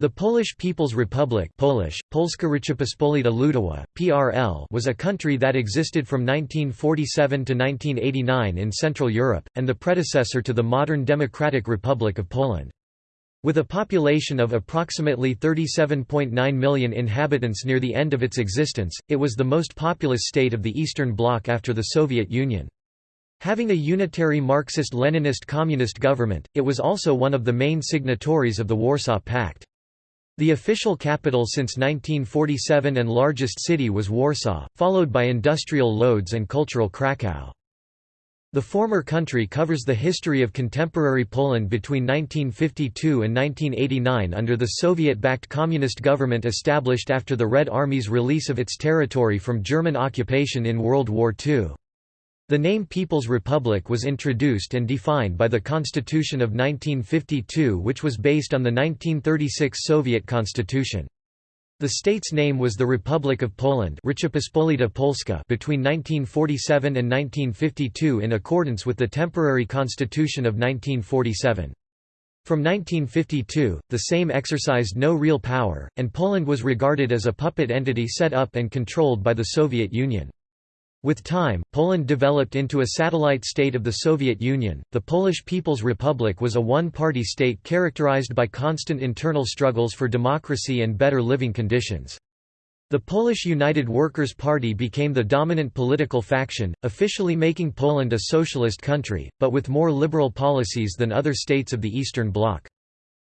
The Polish People's Republic Polish, Polska Rzeczpospolita Ludowa, PRL was a country that existed from 1947 to 1989 in Central Europe, and the predecessor to the modern Democratic Republic of Poland. With a population of approximately 37.9 million inhabitants near the end of its existence, it was the most populous state of the Eastern Bloc after the Soviet Union. Having a unitary Marxist-Leninist communist government, it was also one of the main signatories of the Warsaw Pact. The official capital since 1947 and largest city was Warsaw, followed by industrial Lodz and cultural Kraków. The former country covers the history of contemporary Poland between 1952 and 1989 under the Soviet-backed communist government established after the Red Army's release of its territory from German occupation in World War II. The name People's Republic was introduced and defined by the Constitution of 1952 which was based on the 1936 Soviet Constitution. The state's name was the Republic of Poland Polska between 1947 and 1952 in accordance with the temporary constitution of 1947. From 1952, the Sejm exercised no real power, and Poland was regarded as a puppet entity set up and controlled by the Soviet Union. With time, Poland developed into a satellite state of the Soviet Union. The Polish People's Republic was a one party state characterized by constant internal struggles for democracy and better living conditions. The Polish United Workers' Party became the dominant political faction, officially making Poland a socialist country, but with more liberal policies than other states of the Eastern Bloc.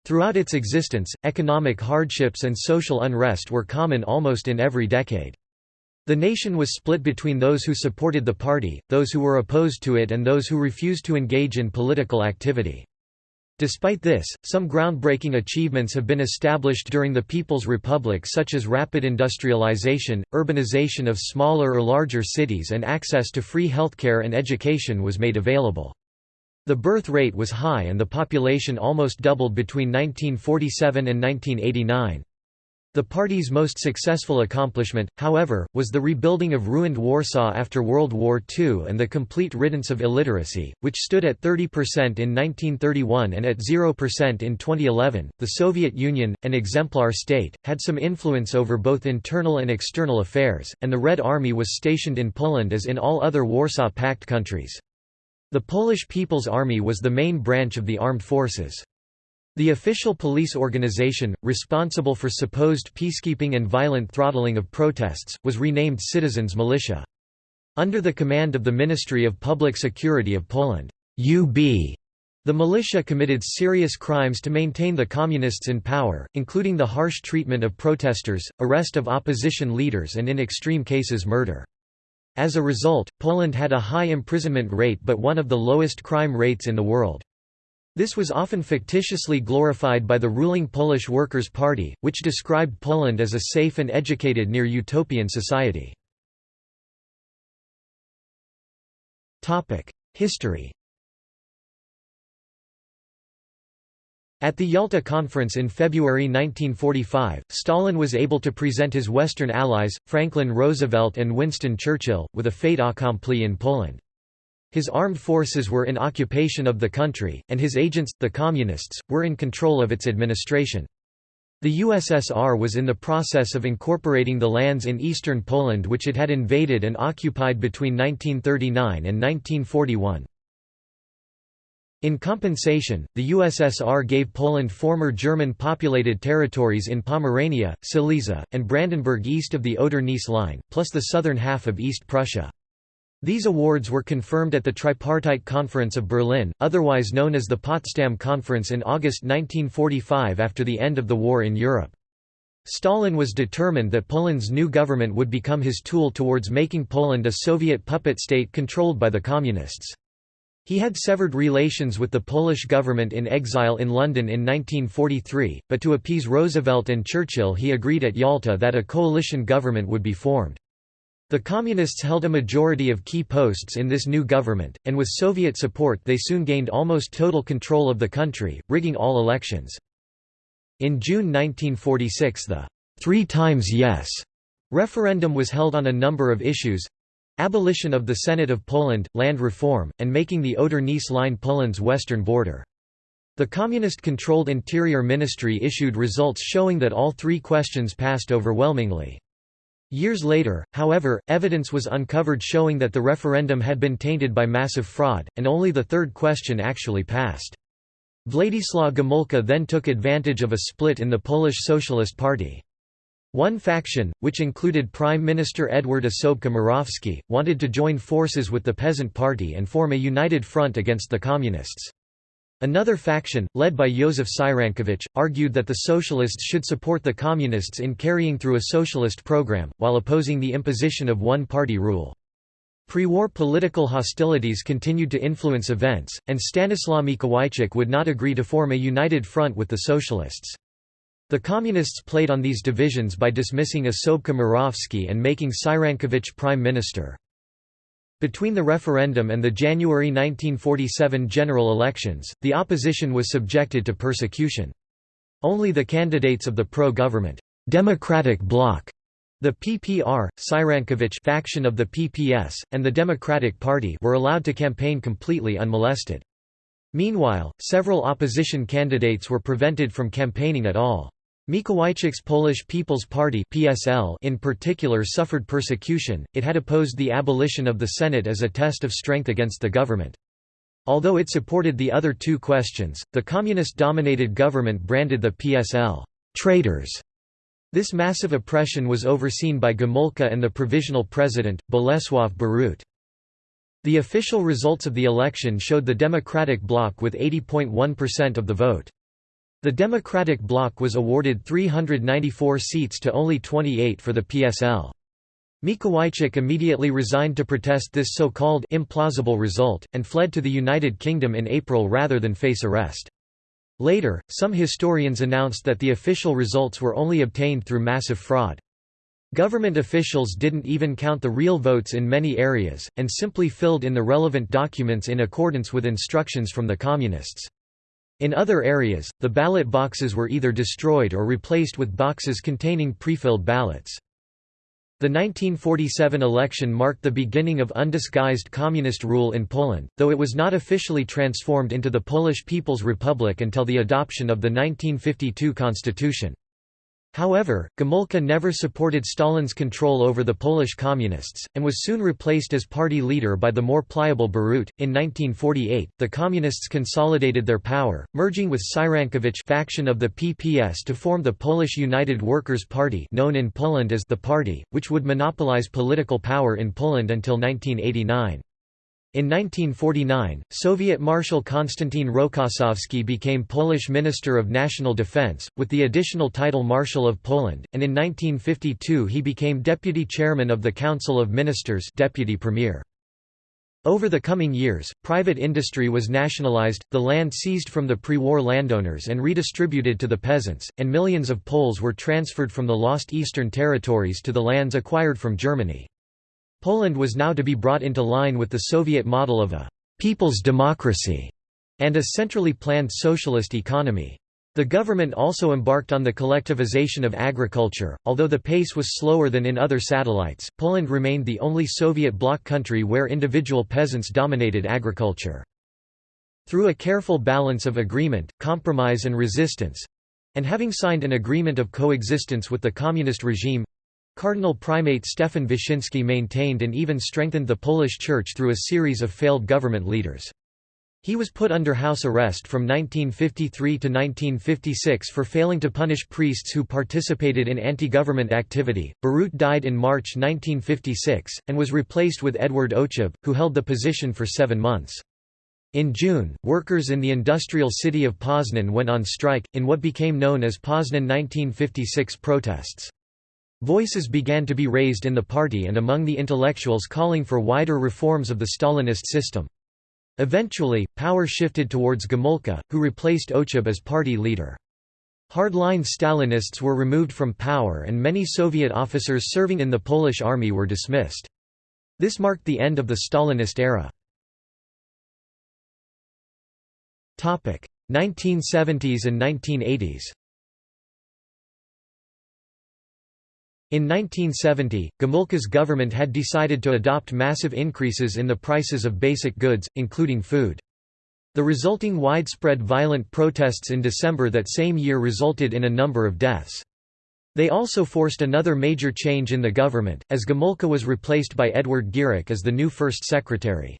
Throughout its existence, economic hardships and social unrest were common almost in every decade. The nation was split between those who supported the party, those who were opposed to it and those who refused to engage in political activity. Despite this, some groundbreaking achievements have been established during the People's Republic such as rapid industrialization, urbanization of smaller or larger cities and access to free healthcare and education was made available. The birth rate was high and the population almost doubled between 1947 and 1989. The party's most successful accomplishment, however, was the rebuilding of ruined Warsaw after World War II and the complete riddance of illiteracy, which stood at 30% in 1931 and at 0% in 2011. The Soviet Union, an exemplar state, had some influence over both internal and external affairs, and the Red Army was stationed in Poland as in all other Warsaw Pact countries. The Polish People's Army was the main branch of the armed forces. The official police organization, responsible for supposed peacekeeping and violent throttling of protests, was renamed Citizens Militia. Under the command of the Ministry of Public Security of Poland UB, the militia committed serious crimes to maintain the Communists in power, including the harsh treatment of protesters, arrest of opposition leaders and in extreme cases murder. As a result, Poland had a high imprisonment rate but one of the lowest crime rates in the world. This was often fictitiously glorified by the ruling Polish Workers' Party, which described Poland as a safe and educated near-utopian society. History At the Yalta Conference in February 1945, Stalin was able to present his Western allies, Franklin Roosevelt and Winston Churchill, with a fait accompli in Poland. His armed forces were in occupation of the country, and his agents, the Communists, were in control of its administration. The USSR was in the process of incorporating the lands in eastern Poland which it had invaded and occupied between 1939 and 1941. In compensation, the USSR gave Poland former German-populated territories in Pomerania, Silesia, and Brandenburg east of the Oder-Neisse line, plus the southern half of East Prussia. These awards were confirmed at the Tripartite Conference of Berlin, otherwise known as the Potsdam Conference in August 1945 after the end of the war in Europe. Stalin was determined that Poland's new government would become his tool towards making Poland a Soviet puppet state controlled by the Communists. He had severed relations with the Polish government in exile in London in 1943, but to appease Roosevelt and Churchill he agreed at Yalta that a coalition government would be formed. The Communists held a majority of key posts in this new government, and with Soviet support they soon gained almost total control of the country, rigging all elections. In June 1946 the three times yes referendum was held on a number of issues abolition of the Senate of Poland, land reform, and making the Oder-Neisse line Poland's western border. The communist-controlled Interior Ministry issued results showing that all three questions passed overwhelmingly. Years later, however, evidence was uncovered showing that the referendum had been tainted by massive fraud, and only the third question actually passed. Władysław Gomulka then took advantage of a split in the Polish Socialist Party. One faction, which included Prime Minister Edward Osobka-Morawski, wanted to join forces with the Peasant Party and form a united front against the Communists. Another faction, led by Józef Cyrankiewicz, argued that the Socialists should support the Communists in carrying through a socialist program, while opposing the imposition of one-party rule. Pre-war political hostilities continued to influence events, and Stanislaw Mikołajczyk would not agree to form a united front with the Socialists. The Communists played on these divisions by dismissing Osobka Morawski and making Cyrankiewicz prime minister. Between the referendum and the January 1947 general elections, the opposition was subjected to persecution. Only the candidates of the pro-government Democratic Bloc, the PPR, Cyrankiewicz faction of the PPS, and the Democratic Party were allowed to campaign completely unmolested. Meanwhile, several opposition candidates were prevented from campaigning at all. Mikołajczyk's Polish People's Party (PSL) in particular suffered persecution. It had opposed the abolition of the Senate as a test of strength against the government. Although it supported the other two questions, the communist-dominated government branded the PSL traitors. This massive oppression was overseen by Gomulka and the provisional president, Bolesław Bierut. The official results of the election showed the Democratic Bloc with 80.1% of the vote. The Democratic Bloc was awarded 394 seats to only 28 for the PSL. Mikołajczyk immediately resigned to protest this so-called implausible result, and fled to the United Kingdom in April rather than face arrest. Later, some historians announced that the official results were only obtained through massive fraud. Government officials didn't even count the real votes in many areas, and simply filled in the relevant documents in accordance with instructions from the Communists. In other areas, the ballot boxes were either destroyed or replaced with boxes containing pre-filled ballots. The 1947 election marked the beginning of undisguised communist rule in Poland, though it was not officially transformed into the Polish People's Republic until the adoption of the 1952 constitution. However, Gomulka never supported Stalin's control over the Polish Communists, and was soon replaced as party leader by the more pliable Bierut. In 1948, the Communists consolidated their power, merging with Cyrankiewicz faction of the PPS to form the Polish United Workers' Party known in Poland as the Party, which would monopolize political power in Poland until 1989. In 1949, Soviet Marshal Konstantin Rokossovsky became Polish Minister of National Defense, with the additional title Marshal of Poland, and in 1952 he became Deputy Chairman of the Council of Ministers Deputy Premier. Over the coming years, private industry was nationalized, the land seized from the pre-war landowners and redistributed to the peasants, and millions of Poles were transferred from the lost eastern territories to the lands acquired from Germany. Poland was now to be brought into line with the Soviet model of a «people's democracy» and a centrally planned socialist economy. The government also embarked on the collectivization of agriculture, although the pace was slower than in other satellites. Poland remained the only Soviet bloc country where individual peasants dominated agriculture. Through a careful balance of agreement, compromise and resistance and having signed an agreement of coexistence with the communist regime Cardinal Primate Stefan Wyszyński maintained and even strengthened the Polish Church through a series of failed government leaders. He was put under house arrest from 1953 to 1956 for failing to punish priests who participated in anti-government activity. Bierut died in March 1956, and was replaced with Edward Ochab, who held the position for seven months. In June, workers in the industrial city of Poznan went on strike, in what became known as Poznan 1956 protests. Voices began to be raised in the party and among the intellectuals calling for wider reforms of the Stalinist system. Eventually, power shifted towards Gomulka, who replaced Ochab as party leader. Hardline Stalinists were removed from power and many Soviet officers serving in the Polish army were dismissed. This marked the end of the Stalinist era. 1970s and 1980s In 1970, Gomulka's government had decided to adopt massive increases in the prices of basic goods, including food. The resulting widespread violent protests in December that same year resulted in a number of deaths. They also forced another major change in the government, as Gomulka was replaced by Edward Gierek as the new first secretary.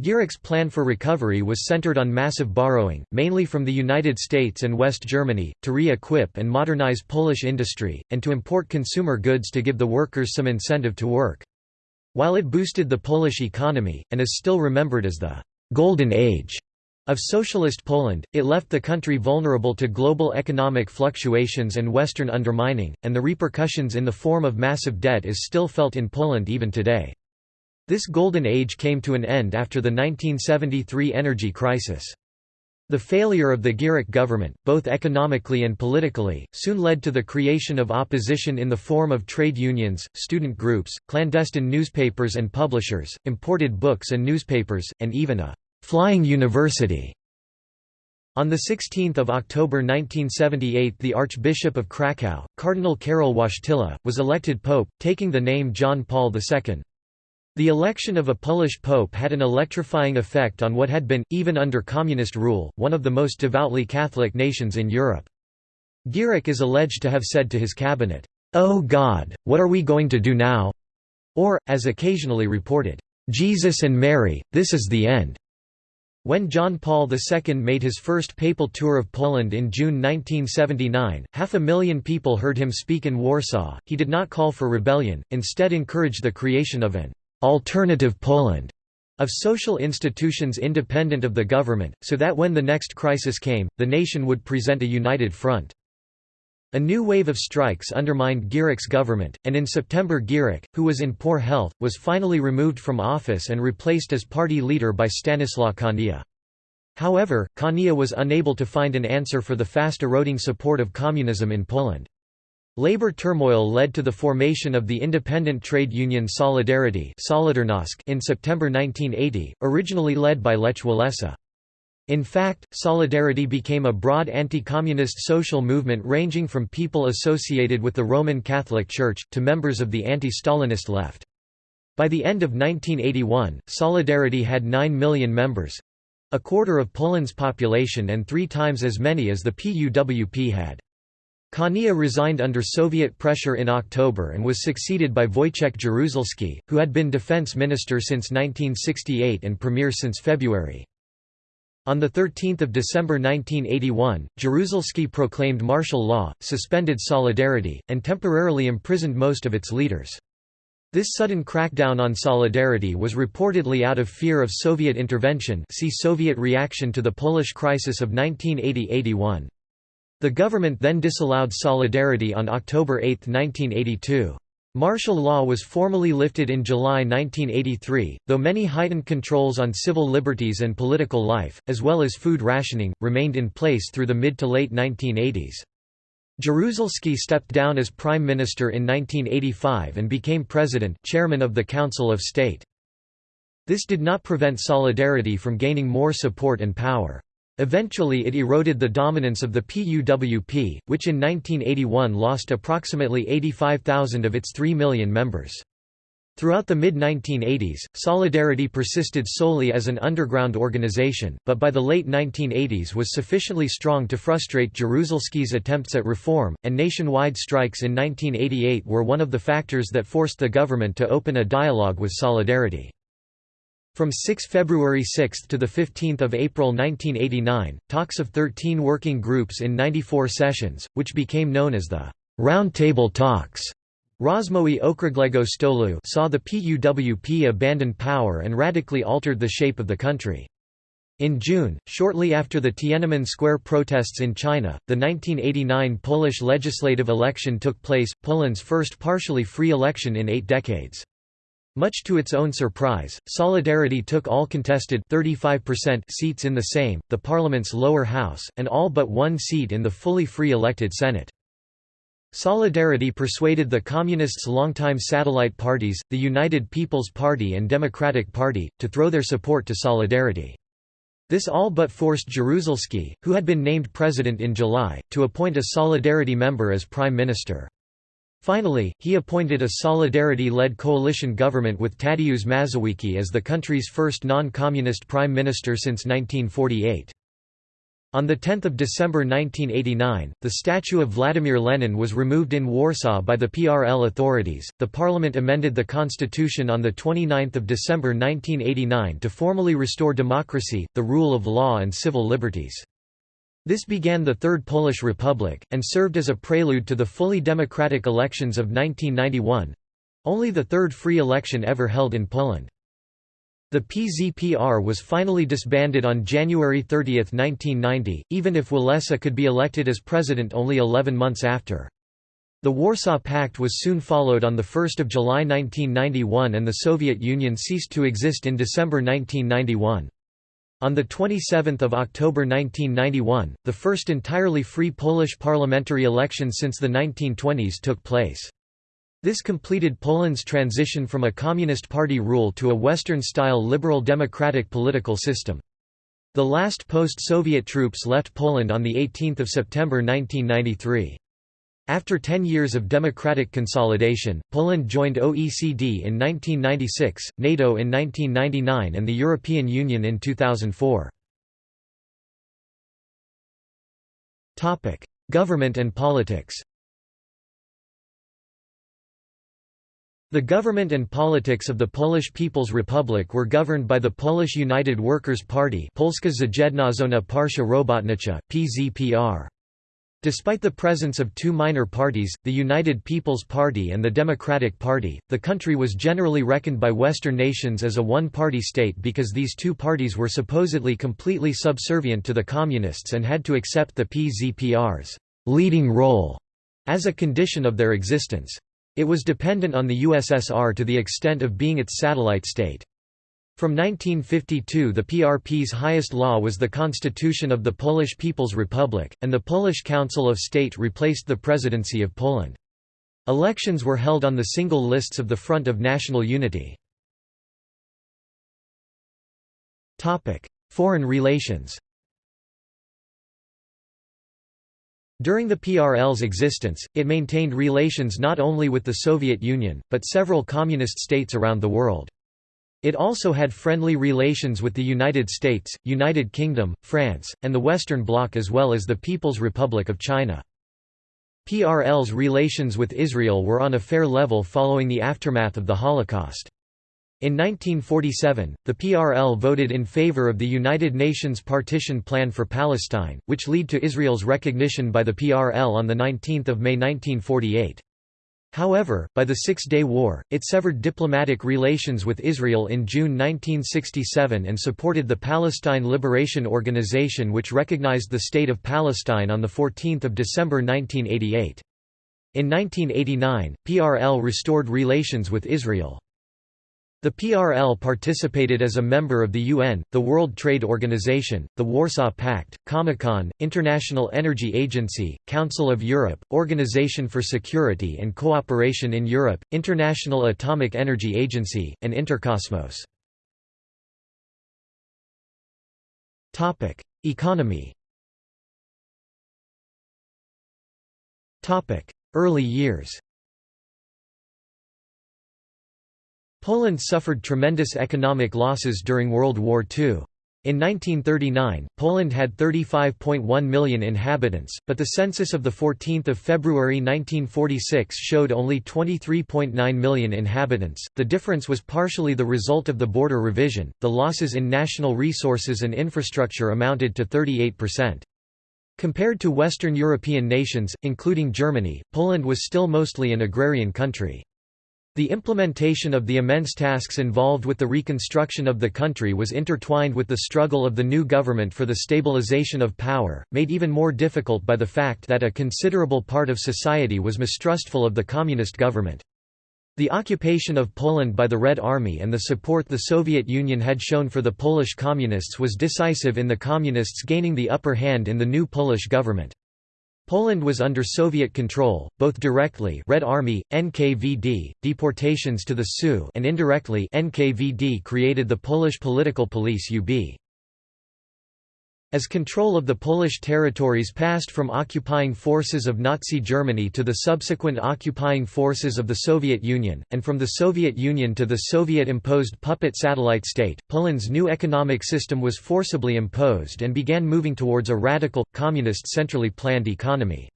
Gierek's plan for recovery was centered on massive borrowing, mainly from the United States and West Germany, to re-equip and modernize Polish industry, and to import consumer goods to give the workers some incentive to work. While it boosted the Polish economy, and is still remembered as the «Golden Age» of Socialist Poland, it left the country vulnerable to global economic fluctuations and Western undermining, and the repercussions in the form of massive debt is still felt in Poland even today. This golden age came to an end after the 1973 energy crisis. The failure of the Gierek government, both economically and politically, soon led to the creation of opposition in the form of trade unions, student groups, clandestine newspapers and publishers, imported books and newspapers, and even a «flying university». On 16 October 1978 the Archbishop of Kraków, Cardinal Karol Wojtyla, was elected pope, taking the name John Paul II. The election of a Polish pope had an electrifying effect on what had been, even under communist rule, one of the most devoutly Catholic nations in Europe. Gierek is alleged to have said to his cabinet, "'Oh God, what are we going to do now?' or, as occasionally reported, "'Jesus and Mary, this is the end." When John Paul II made his first papal tour of Poland in June 1979, half a million people heard him speak in Warsaw. He did not call for rebellion, instead encouraged the creation of an alternative Poland of social institutions independent of the government, so that when the next crisis came, the nation would present a united front. A new wave of strikes undermined Gierek's government, and in September Gierek, who was in poor health, was finally removed from office and replaced as party leader by Stanislaw Kania. However, Kania was unable to find an answer for the fast-eroding support of communism in Poland. Labor turmoil led to the formation of the independent trade union Solidarity in September 1980, originally led by Lech Walesa. In fact, Solidarity became a broad anti-communist social movement ranging from people associated with the Roman Catholic Church, to members of the anti-Stalinist left. By the end of 1981, Solidarity had 9 million members—a quarter of Poland's population and three times as many as the PUWP had. Kania resigned under Soviet pressure in October and was succeeded by Wojciech Jaruzelski, who had been defense minister since 1968 and premier since February. On 13 December 1981, Jaruzelski proclaimed martial law, suspended Solidarity, and temporarily imprisoned most of its leaders. This sudden crackdown on Solidarity was reportedly out of fear of Soviet intervention see Soviet reaction to the Polish crisis of 1980–81. The government then disallowed Solidarity on October 8, 1982. Martial law was formally lifted in July 1983, though many heightened controls on civil liberties and political life, as well as food rationing, remained in place through the mid to late 1980s. Jaruzelski stepped down as prime minister in 1985 and became president chairman of the Council of State. This did not prevent Solidarity from gaining more support and power. Eventually it eroded the dominance of the PUWP, which in 1981 lost approximately 85,000 of its 3 million members. Throughout the mid-1980s, Solidarity persisted solely as an underground organization, but by the late 1980s was sufficiently strong to frustrate Jaruzelski's attempts at reform, and nationwide strikes in 1988 were one of the factors that forced the government to open a dialogue with Solidarity. From 6 February 6 to 15 April 1989, talks of 13 working groups in 94 sessions, which became known as the Round Table Talks, Rozmowy Okrągłego Stolu saw the PUWP abandon power and radically altered the shape of the country. In June, shortly after the Tiananmen Square protests in China, the 1989 Polish legislative election took place, Poland's first partially free election in eight decades. Much to its own surprise, Solidarity took all contested 35% seats in the Sejm, the parliament's lower house, and all but one seat in the fully free elected Senate. Solidarity persuaded the Communists' longtime satellite parties, the United People's Party and Democratic Party, to throw their support to Solidarity. This all but forced Jaruzelski, who had been named president in July, to appoint a Solidarity member as prime minister. Finally, he appointed a Solidarity-led coalition government with Tadeusz Mazowiecki as the country's first non-communist prime minister since 1948. On 10 December 1989, the statue of Vladimir Lenin was removed in Warsaw by the PRL authorities. The parliament amended the constitution on 29 December 1989 to formally restore democracy, the rule of law and civil liberties. This began the Third Polish Republic, and served as a prelude to the fully democratic elections of 1991—only the third free election ever held in Poland. The PZPR was finally disbanded on January 30, 1990, even if Walesa could be elected as president only 11 months after. The Warsaw Pact was soon followed on 1 July 1991 and the Soviet Union ceased to exist in December 1991. On 27 October 1991, the first entirely free Polish parliamentary election since the 1920s took place. This completed Poland's transition from a Communist Party rule to a Western-style liberal democratic political system. The last post-Soviet troops left Poland on 18 September 1993. After 10 years of democratic consolidation, Poland joined OECD in 1996, NATO in 1999 and the European Union in 2004. Topic: Government and politics The government and politics of the Polish People's Republic were governed by the Polish United Workers' Party Polska Zjednoczona Partia Robotnicza, PZPR. Despite the presence of two minor parties, the United People's Party and the Democratic Party, the country was generally reckoned by Western nations as a one-party state because these two parties were supposedly completely subservient to the Communists and had to accept the PZPR's leading role as a condition of their existence. It was dependent on the USSR to the extent of being its satellite state. From 1952 the PRP's highest law was the Constitution of the Polish People's Republic, and the Polish Council of State replaced the Presidency of Poland. Elections were held on the single lists of the Front of National Unity. Foreign relations During the PRL's existence, it maintained relations not only with the Soviet Union, but several communist states around the world. It also had friendly relations with the United States, United Kingdom, France, and the Western Bloc as well as the People's Republic of China. PRL's relations with Israel were on a fair level following the aftermath of the Holocaust. In 1947, the PRL voted in favor of the United Nations Partition Plan for Palestine, which led to Israel's recognition by the PRL on 19 May 1948. However, by the Six-Day War, it severed diplomatic relations with Israel in June 1967 and supported the Palestine Liberation Organization which recognized the State of Palestine on 14 December 1988. In 1989, PRL restored relations with Israel. The PRL participated as a member of the UN, the World Trade Organization, the Warsaw Pact, Comecon, International Energy Agency, Council of Europe, Organization for Security and Cooperation in Europe, International Atomic Energy Agency, and Interkosmos. Economy Early years Poland suffered tremendous economic losses during World War II. In 1939, Poland had 35.1 million inhabitants, but the census of 14 February 1946 showed only 23.9 million inhabitants. The difference was partially the result of the border revision. The losses in national resources and infrastructure amounted to 38%. Compared to Western European nations, including Germany, Poland was still mostly an agrarian country. The implementation of the immense tasks involved with the reconstruction of the country was intertwined with the struggle of the new government for the stabilization of power, made even more difficult by the fact that a considerable part of society was mistrustful of the communist government. The occupation of Poland by the Red Army and the support the Soviet Union had shown for the Polish Communists was decisive in the Communists gaining the upper hand in the new Polish government. Poland was under Soviet control, both directly Red Army, NKVD, deportations to the Sioux and indirectly NKVD created the Polish political police UB. As control of the Polish territories passed from occupying forces of Nazi Germany to the subsequent occupying forces of the Soviet Union, and from the Soviet Union to the Soviet-imposed puppet satellite state, Poland's new economic system was forcibly imposed and began moving towards a radical, communist centrally planned economy.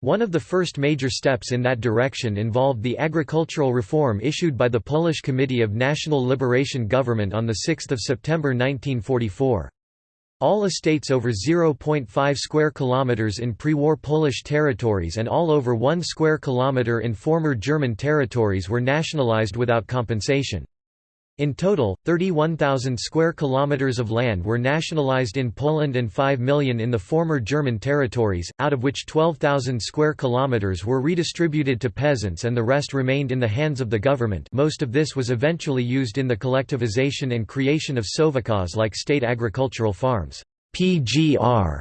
One of the first major steps in that direction involved the agricultural reform issued by the Polish Committee of National Liberation Government on 6 September 1944. All estates over 0.5 square kilometers in pre-war Polish territories and all over 1 square kilometer in former German territories were nationalized without compensation. In total, 31,000 square kilometers of land were nationalized in Poland and 5 million in the former German territories, out of which 12,000 square kilometers were redistributed to peasants and the rest remained in the hands of the government. Most of this was eventually used in the collectivization and creation of sovkhozs like state agricultural farms. PGR.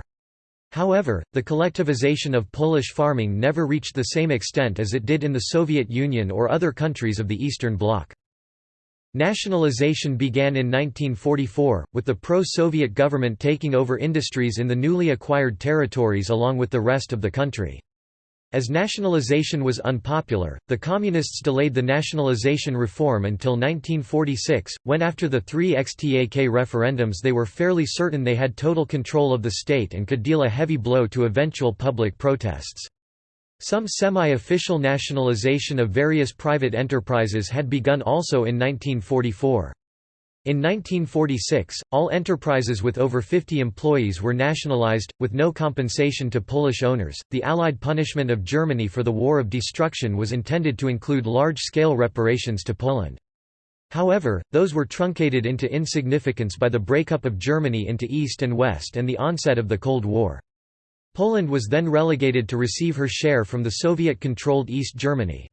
However, the collectivization of Polish farming never reached the same extent as it did in the Soviet Union or other countries of the Eastern Bloc. Nationalization began in 1944, with the pro-Soviet government taking over industries in the newly acquired territories along with the rest of the country. As nationalization was unpopular, the Communists delayed the nationalization reform until 1946, when after the three XTAK referendums they were fairly certain they had total control of the state and could deal a heavy blow to eventual public protests. Some semi-official nationalization of various private enterprises had begun also in 1944. In 1946, all enterprises with over 50 employees were nationalized, with no compensation to Polish owners. The Allied punishment of Germany for the War of Destruction was intended to include large scale reparations to Poland. However, those were truncated into insignificance by the breakup of Germany into East and West and the onset of the Cold War. Poland was then relegated to receive her share from the Soviet-controlled East Germany.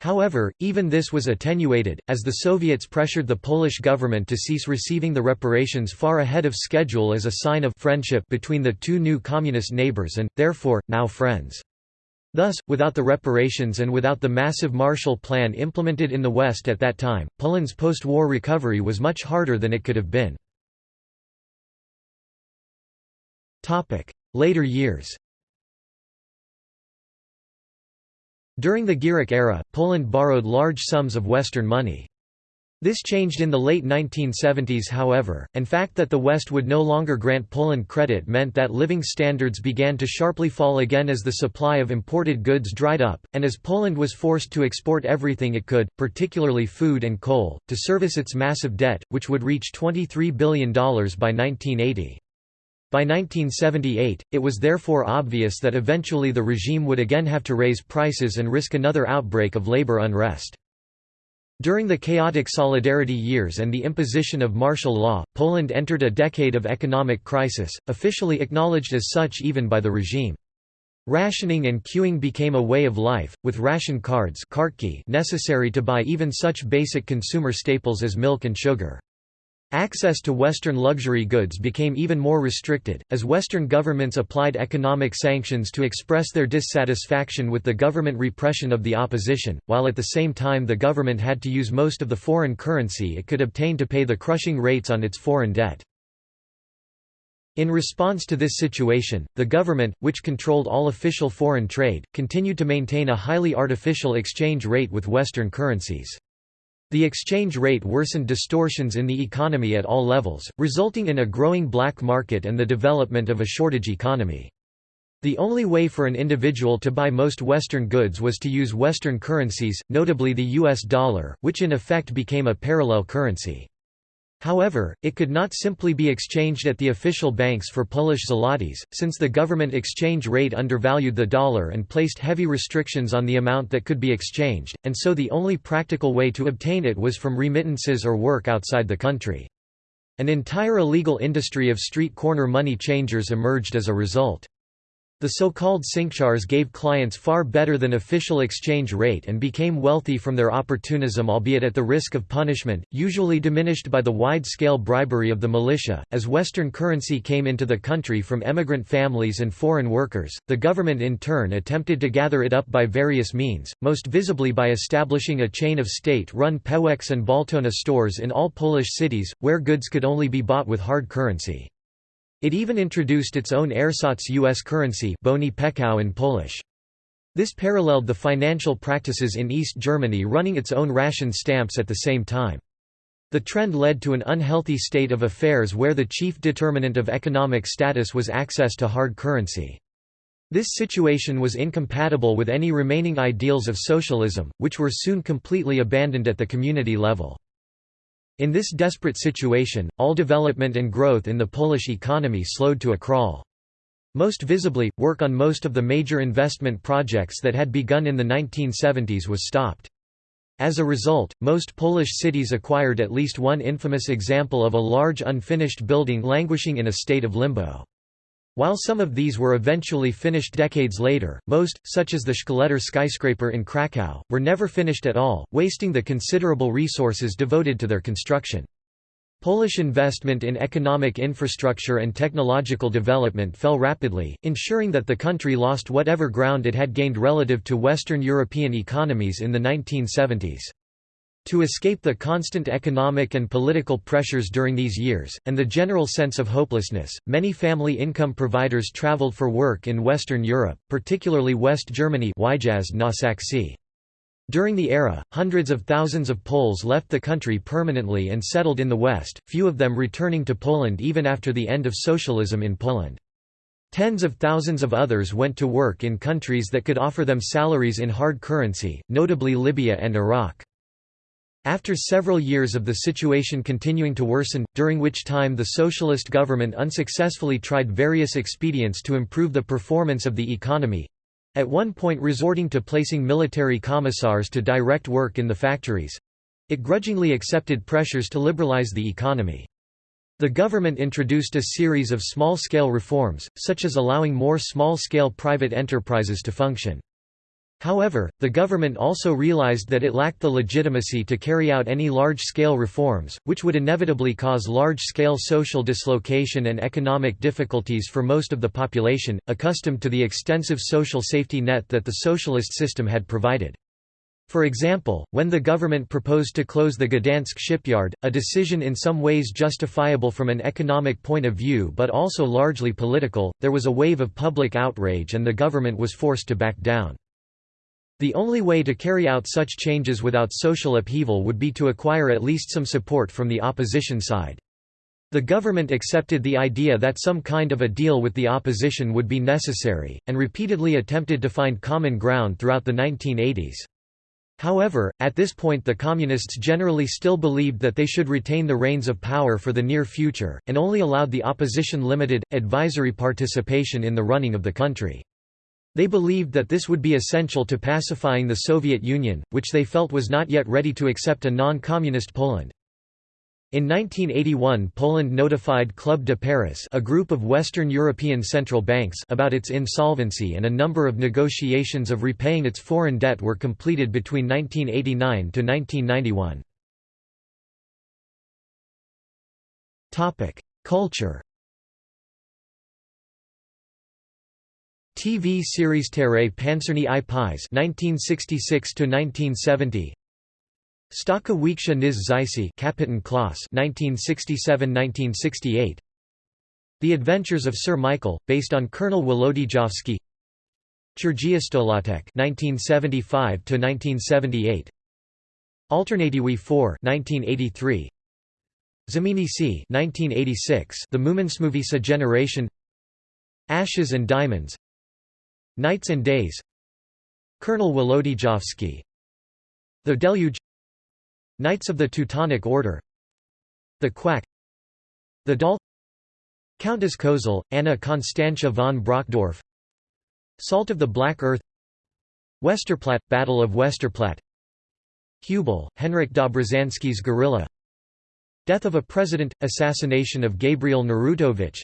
However, even this was attenuated, as the Soviets pressured the Polish government to cease receiving the reparations far ahead of schedule as a sign of friendship between the two new communist neighbors and, therefore, now friends. Thus, without the reparations and without the massive Marshall Plan implemented in the West at that time, Poland's post-war recovery was much harder than it could have been. Later years During the Gierek era, Poland borrowed large sums of Western money. This changed in the late 1970s however, and fact that the West would no longer grant Poland credit meant that living standards began to sharply fall again as the supply of imported goods dried up, and as Poland was forced to export everything it could, particularly food and coal, to service its massive debt, which would reach $23 billion by 1980. By 1978, it was therefore obvious that eventually the regime would again have to raise prices and risk another outbreak of labor unrest. During the chaotic Solidarity years and the imposition of martial law, Poland entered a decade of economic crisis, officially acknowledged as such even by the regime. Rationing and queuing became a way of life, with ration cards necessary to buy even such basic consumer staples as milk and sugar. Access to Western luxury goods became even more restricted, as Western governments applied economic sanctions to express their dissatisfaction with the government repression of the opposition, while at the same time the government had to use most of the foreign currency it could obtain to pay the crushing rates on its foreign debt. In response to this situation, the government, which controlled all official foreign trade, continued to maintain a highly artificial exchange rate with Western currencies. The exchange rate worsened distortions in the economy at all levels, resulting in a growing black market and the development of a shortage economy. The only way for an individual to buy most Western goods was to use Western currencies, notably the US dollar, which in effect became a parallel currency. However, it could not simply be exchanged at the official banks for Polish zlotys, since the government exchange rate undervalued the dollar and placed heavy restrictions on the amount that could be exchanged, and so the only practical way to obtain it was from remittances or work outside the country. An entire illegal industry of street corner money changers emerged as a result. The so-called Sinkszars gave clients far better than official exchange rate and became wealthy from their opportunism albeit at the risk of punishment, usually diminished by the wide-scale bribery of the militia. As Western currency came into the country from emigrant families and foreign workers, the government in turn attempted to gather it up by various means, most visibly by establishing a chain of state-run Pewex and Baltona stores in all Polish cities, where goods could only be bought with hard currency. It even introduced its own ersatz U.S. currency bony pekao in Polish. This paralleled the financial practices in East Germany running its own ration stamps at the same time. The trend led to an unhealthy state of affairs where the chief determinant of economic status was access to hard currency. This situation was incompatible with any remaining ideals of socialism, which were soon completely abandoned at the community level. In this desperate situation, all development and growth in the Polish economy slowed to a crawl. Most visibly, work on most of the major investment projects that had begun in the 1970s was stopped. As a result, most Polish cities acquired at least one infamous example of a large unfinished building languishing in a state of limbo. While some of these were eventually finished decades later, most, such as the Szkieletor skyscraper in Kraków, were never finished at all, wasting the considerable resources devoted to their construction. Polish investment in economic infrastructure and technological development fell rapidly, ensuring that the country lost whatever ground it had gained relative to Western European economies in the 1970s. To escape the constant economic and political pressures during these years, and the general sense of hopelessness, many family income providers traveled for work in Western Europe, particularly West Germany During the era, hundreds of thousands of Poles left the country permanently and settled in the West, few of them returning to Poland even after the end of socialism in Poland. Tens of thousands of others went to work in countries that could offer them salaries in hard currency, notably Libya and Iraq. After several years of the situation continuing to worsen, during which time the socialist government unsuccessfully tried various expedients to improve the performance of the economy—at one point resorting to placing military commissars to direct work in the factories—it grudgingly accepted pressures to liberalize the economy. The government introduced a series of small-scale reforms, such as allowing more small-scale private enterprises to function. However, the government also realized that it lacked the legitimacy to carry out any large-scale reforms, which would inevitably cause large-scale social dislocation and economic difficulties for most of the population, accustomed to the extensive social safety net that the socialist system had provided. For example, when the government proposed to close the Gdansk shipyard, a decision in some ways justifiable from an economic point of view but also largely political, there was a wave of public outrage and the government was forced to back down. The only way to carry out such changes without social upheaval would be to acquire at least some support from the opposition side. The government accepted the idea that some kind of a deal with the opposition would be necessary, and repeatedly attempted to find common ground throughout the 1980s. However, at this point the Communists generally still believed that they should retain the reins of power for the near future, and only allowed the opposition limited, advisory participation in the running of the country. They believed that this would be essential to pacifying the Soviet Union, which they felt was not yet ready to accept a non-communist Poland. In 1981 Poland notified Club de Paris a group of Western European central banks about its insolvency and a number of negotiations of repaying its foreign debt were completed between 1989 to 1991. Culture TV series Terre Pancerni i Pies 1966–1970 Staka Wieksha Niz Zysi Kapitan Kloss 1967–1968 The Adventures of Sir Michael, based on Colonel Wolodyjowski. Chirgiastolatek 1975–1978 Alternatywy 4 1983 Zamini C 1986 The Muminsmovisa Generation. Ashes and Diamonds Nights and Days. Colonel Wolodyjowski. The Deluge. Knights of the Teutonic Order. The Quack. The Doll Countess Cosel, Anna Constantia von Brockdorff Salt of the Black Earth. Westerplatte – Battle of Westerplatte. Hubal, Henryk Dobrzański's guerrilla. Death of a President – Assassination of Gabriel Narutowicz.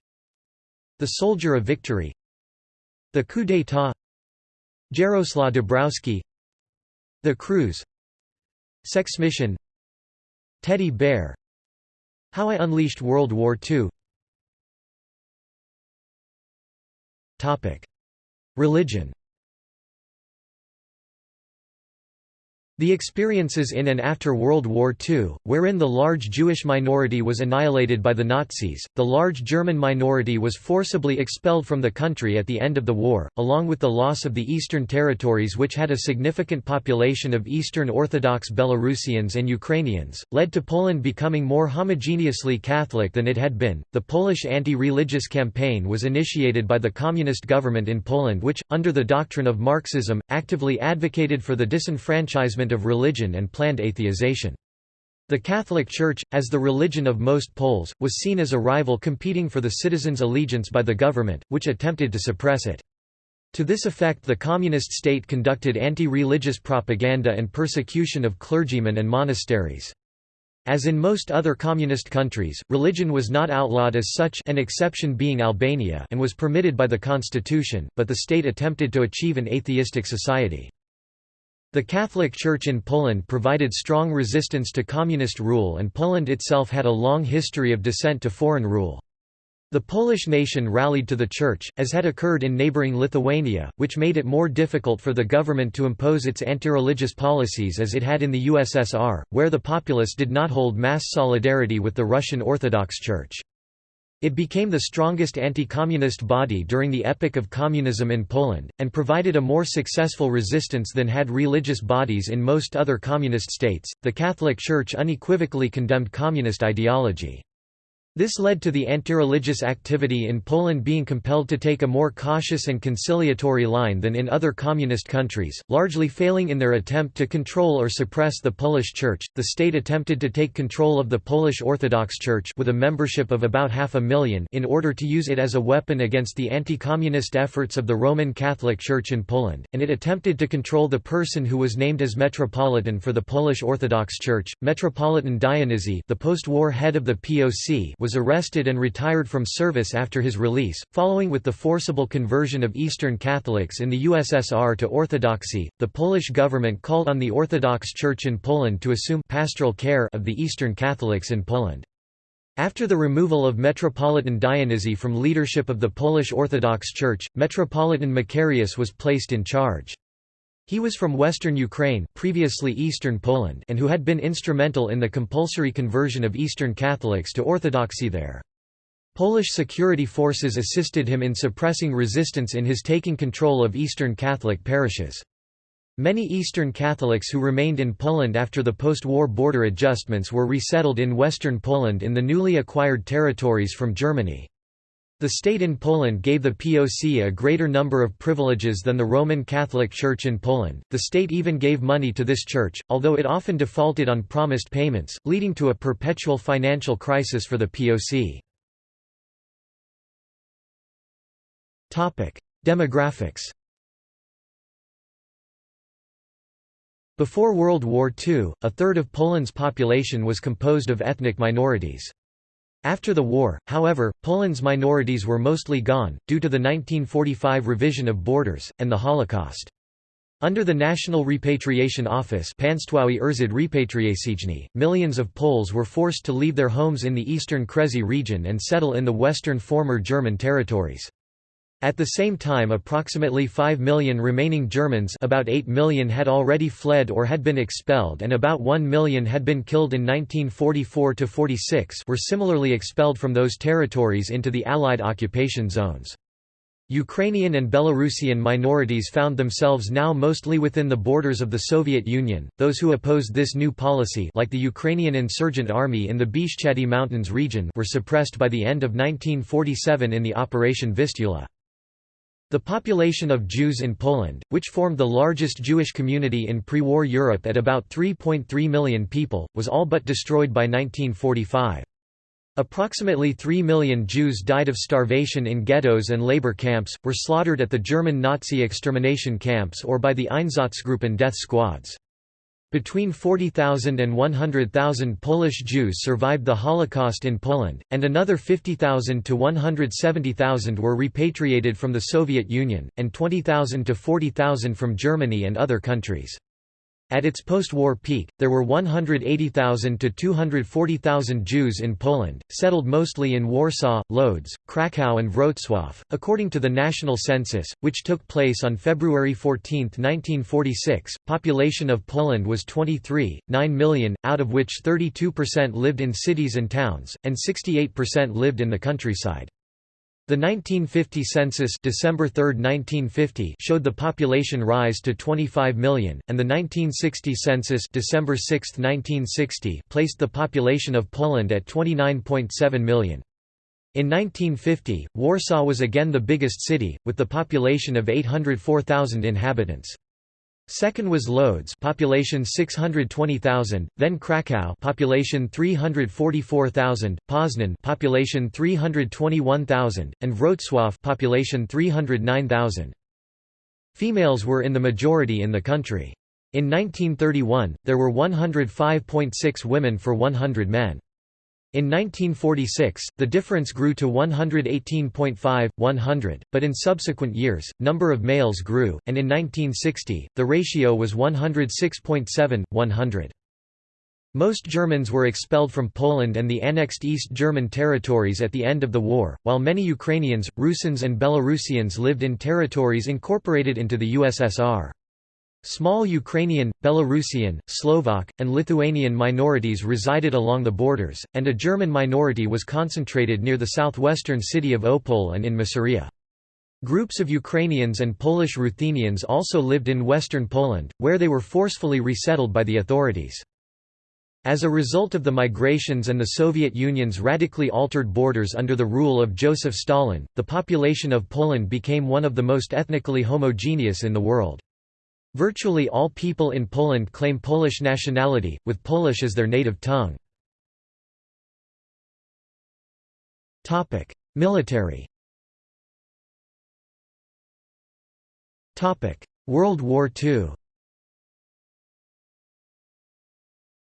The Soldier of Victory the coup d'état. Jaroslaw Dabrowski. The Cruise Sex Mission. Teddy Bear. How I Unleashed World War II Religion The experiences in and after World War II, wherein the large Jewish minority was annihilated by the Nazis, the large German minority was forcibly expelled from the country at the end of the war, along with the loss of the Eastern territories which had a significant population of Eastern Orthodox Belarusians and Ukrainians, led to Poland becoming more homogeneously Catholic than it had been. The Polish anti-religious campaign was initiated by the communist government in Poland which, under the doctrine of Marxism, actively advocated for the disenfranchisement of religion and planned atheization. The Catholic Church, as the religion of most Poles, was seen as a rival competing for the citizens' allegiance by the government, which attempted to suppress it. To this effect the communist state conducted anti-religious propaganda and persecution of clergymen and monasteries. As in most other communist countries, religion was not outlawed as such an exception being Albania and was permitted by the constitution, but the state attempted to achieve an atheistic society. The Catholic Church in Poland provided strong resistance to communist rule and Poland itself had a long history of dissent to foreign rule. The Polish nation rallied to the Church, as had occurred in neighbouring Lithuania, which made it more difficult for the government to impose its anti-religious policies as it had in the USSR, where the populace did not hold mass solidarity with the Russian Orthodox Church. It became the strongest anti-communist body during the epoch of communism in Poland, and provided a more successful resistance than had religious bodies in most other communist states. The Catholic Church unequivocally condemned communist ideology. This led to the anti-religious activity in Poland being compelled to take a more cautious and conciliatory line than in other communist countries, largely failing in their attempt to control or suppress the Polish Church. The state attempted to take control of the Polish Orthodox Church with a membership of about half a million in order to use it as a weapon against the anti-communist efforts of the Roman Catholic Church in Poland, and it attempted to control the person who was named as Metropolitan for the Polish Orthodox Church, Metropolitan Dionizy, the post-war head of the POC was arrested and retired from service after his release, following with the forcible conversion of Eastern Catholics in the USSR to Orthodoxy. The Polish government called on the Orthodox Church in Poland to assume pastoral care of the Eastern Catholics in Poland. After the removal of Metropolitan Dionizy from leadership of the Polish Orthodox Church, Metropolitan Macarius was placed in charge. He was from western Ukraine previously Eastern Poland and who had been instrumental in the compulsory conversion of Eastern Catholics to Orthodoxy there. Polish security forces assisted him in suppressing resistance in his taking control of Eastern Catholic parishes. Many Eastern Catholics who remained in Poland after the post-war border adjustments were resettled in western Poland in the newly acquired territories from Germany. The state in Poland gave the POC a greater number of privileges than the Roman Catholic Church in Poland. The state even gave money to this church, although it often defaulted on promised payments, leading to a perpetual financial crisis for the POC. Topic: Demographics. Before World War II, a third of Poland's population was composed of ethnic minorities. After the war, however, Poland's minorities were mostly gone, due to the 1945 revision of borders, and the Holocaust. Under the National Repatriation Office millions of Poles were forced to leave their homes in the eastern Kresy region and settle in the western former German territories. At the same time approximately 5 million remaining Germans about 8 million had already fled or had been expelled and about 1 million had been killed in 1944–46 were similarly expelled from those territories into the Allied occupation zones. Ukrainian and Belarusian minorities found themselves now mostly within the borders of the Soviet Union. Those who opposed this new policy, like the Ukrainian insurgent army in the Bieszczady Mountains region, were suppressed by the end of 1947 in the Operation Vistula. The population of Jews in Poland, which formed the largest Jewish community in pre-war Europe at about 3.3 million people, was all but destroyed by 1945. Approximately 3 million Jews died of starvation in ghettos and labor camps, were slaughtered at the German Nazi extermination camps or by the Einsatzgruppen death squads. Between 40,000 and 100,000 Polish Jews survived the Holocaust in Poland, and another 50,000 to 170,000 were repatriated from the Soviet Union, and 20,000 to 40,000 from Germany and other countries. At its post-war peak, there were 180,000 to 240,000 Jews in Poland, settled mostly in Warsaw, Lodz, Kraków and Wrocław. According to the national census, which took place on February 14, 1946, population of Poland was 23, 9 million, out of which 32% lived in cities and towns, and 68% lived in the countryside. The 1950 census December 3, 1950 showed the population rise to 25 million, and the 1960 census December 6, 1960 placed the population of Poland at 29.7 million. In 1950, Warsaw was again the biggest city, with the population of 804,000 inhabitants. Second was Lodz, population 620,000, then Kraków, population 344,000, Poznan, population 321,000, and Wrocław, population 309,000. Females were in the majority in the country. In 1931, there were 105.6 women for 100 men. In 1946, the difference grew to 118.5, 100, but in subsequent years, number of males grew, and in 1960, the ratio was 106.7, 100. Most Germans were expelled from Poland and the annexed East German territories at the end of the war, while many Ukrainians, Rusins and Belarusians lived in territories incorporated into the USSR. Small Ukrainian, Belarusian, Slovak, and Lithuanian minorities resided along the borders, and a German minority was concentrated near the southwestern city of Opole and in Masuria. Groups of Ukrainians and Polish Ruthenians also lived in western Poland, where they were forcefully resettled by the authorities. As a result of the migrations and the Soviet Union's radically altered borders under the rule of Joseph Stalin, the population of Poland became one of the most ethnically homogeneous in the world. Virtually all people in Poland claim Polish nationality, with Polish as their native tongue. Military World War II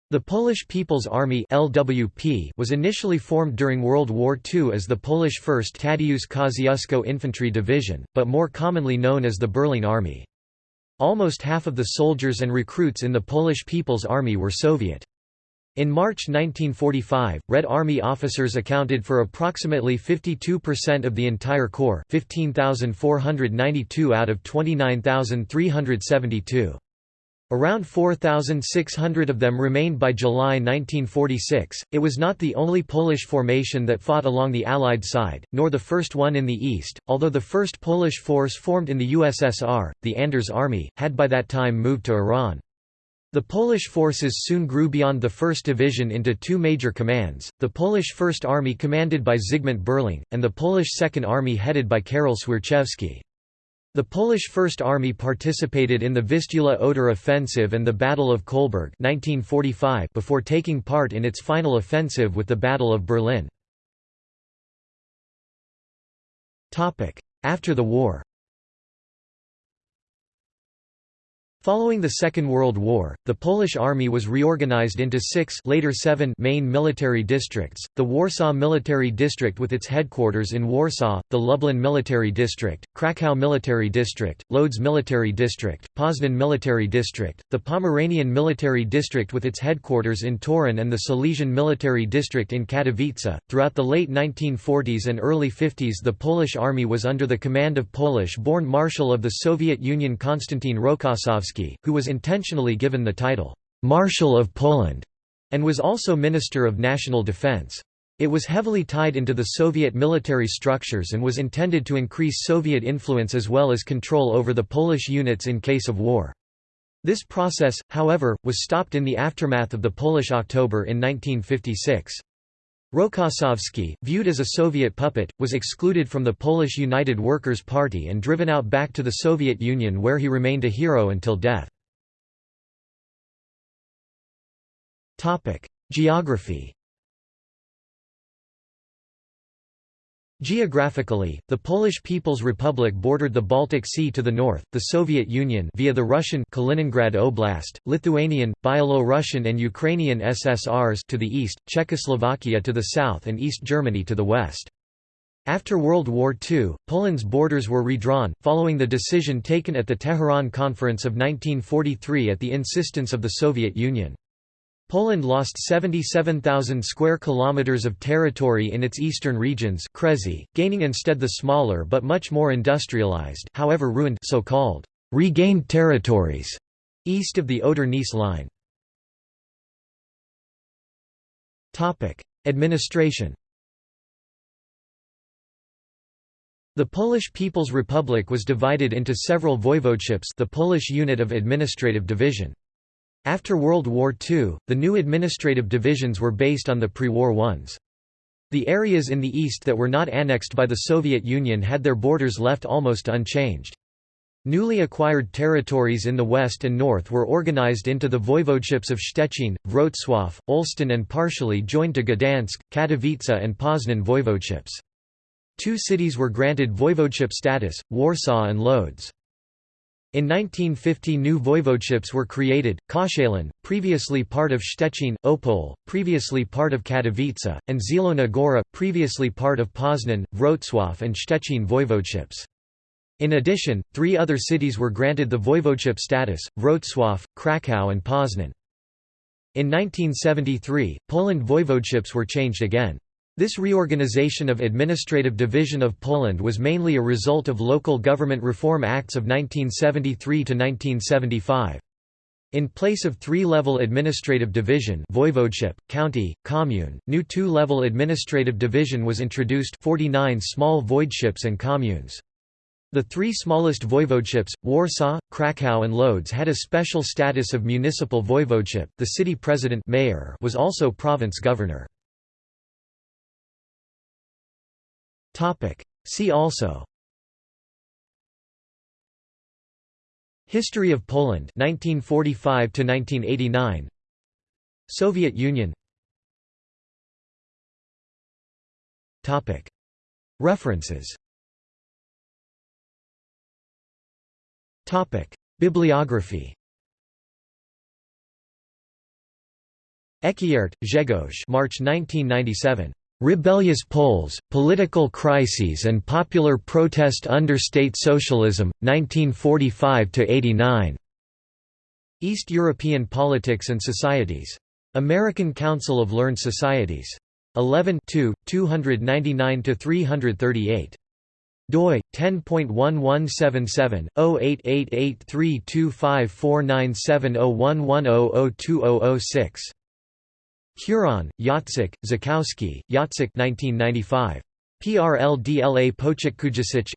The Polish People's Army LWP was initially formed during World War II as the Polish 1st Tadeusz Kosciuszko Infantry Division, but more commonly known as the Berling Army. Almost half of the soldiers and recruits in the Polish People's Army were Soviet. In March 1945, Red Army officers accounted for approximately 52% of the entire corps 15,492 out of 29,372. Around 4,600 of them remained by July 1946. It was not the only Polish formation that fought along the Allied side, nor the first one in the East, although the first Polish force formed in the USSR, the Anders Army, had by that time moved to Iran. The Polish forces soon grew beyond the 1st Division into two major commands, the Polish First Army commanded by Zygmunt Berling, and the Polish Second Army headed by Karol Swierczewski. The Polish First Army participated in the Vistula-Oder offensive and the Battle of Kolberg 1945 before taking part in its final offensive with the Battle of Berlin. After the war Following the Second World War, the Polish army was reorganized into six later seven main military districts, the Warsaw Military District with its headquarters in Warsaw, the Lublin Military District, Kraków Military District, Lodz Military District, Poznan Military District, the Pomeranian Military District with its headquarters in Torun and the Silesian Military District in Katowice. Throughout the late 1940s and early 50s the Polish army was under the command of Polish-born Marshal of the Soviet Union Konstantin Rokossovsky who was intentionally given the title, Marshal of Poland, and was also Minister of National Defense. It was heavily tied into the Soviet military structures and was intended to increase Soviet influence as well as control over the Polish units in case of war. This process, however, was stopped in the aftermath of the Polish October in 1956. Rokossovsky, viewed as a Soviet puppet, was excluded from the Polish United Workers' Party and driven out back to the Soviet Union where he remained a hero until death. Geography Geographically, the Polish People's Republic bordered the Baltic Sea to the north, the Soviet Union via the Russian Kaliningrad Oblast, Lithuanian, Byelo-Russian and Ukrainian SSRs to the east, Czechoslovakia to the south and East Germany to the west. After World War II, Poland's borders were redrawn, following the decision taken at the Tehran Conference of 1943 at the insistence of the Soviet Union. Poland lost 77,000 square kilometers of territory in its eastern regions gaining instead the smaller but much more industrialized however ruined so-called regained territories east of the Oder-Neisse line. Topic: Administration The Polish People's Republic was divided into several voivodeships the Polish unit of administrative division. After World War II, the new administrative divisions were based on the pre-war ones. The areas in the east that were not annexed by the Soviet Union had their borders left almost unchanged. Newly acquired territories in the west and north were organized into the voivodeships of Szczecin, Wrocław, Olsztyn and partially joined to Gdansk, Katowice and Poznan voivodeships. Two cities were granted voivodeship status, Warsaw and Lodz. In 1950 new voivodeships were created, Koszalin, previously part of Szczecin, Opole, previously part of Katowice, and Zielona Góra, previously part of Poznan, Wrocław and Szczecin voivodeships. In addition, three other cities were granted the voivodeship status, Wrocław, Kraków and Poznan. In 1973, Poland voivodeships were changed again. This reorganization of administrative division of Poland was mainly a result of local government reform acts of 1973 to 1975. In place of three-level administrative division voivodeship, county, commune, new two-level administrative division was introduced 49 small voivodeships and communes. The three smallest voivodeships, Warsaw, Kraków and Lodz had a special status of municipal voivodeship, the city president mayor was also province governor. See also. History of Poland 1945 to 1989 Soviet Union. Topic. References. Topic. Bibliography. Ekiert, Grzegorz March 1997 Rebellious Poles, Political Crises and Popular Protest Under State Socialism, 1945–89. East European Politics and Societies. American Council of Learned Societies. 11 299–338 doi 10.1177 08883254970110020006 Kuroń, Jacek, Zakowski, Jacek 1995. PRLDLA Pochik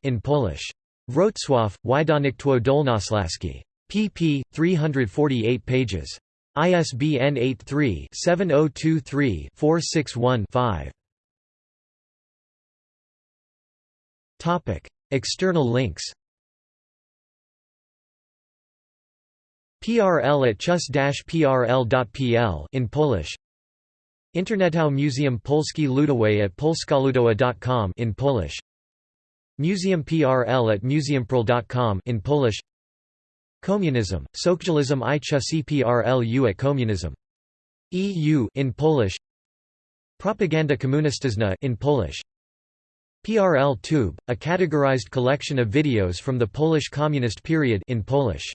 in Polish. Wrocław, Wydawnictwo Dolnośląskie. pp. 348 pages. ISBN 83-7023-461-5. External links PRL at chus-prl.pl in Polish Internetow Museum Polski Ludowe at polskaludowa.com in Polish. Museum PRL at museumprl.com in Polish. Communism, Socjalizm i Chusy PRLU at Communism. EU in Polish. Propaganda Komunistyczna in Polish. PRL Tube, a categorized collection of videos from the Polish Communist period in Polish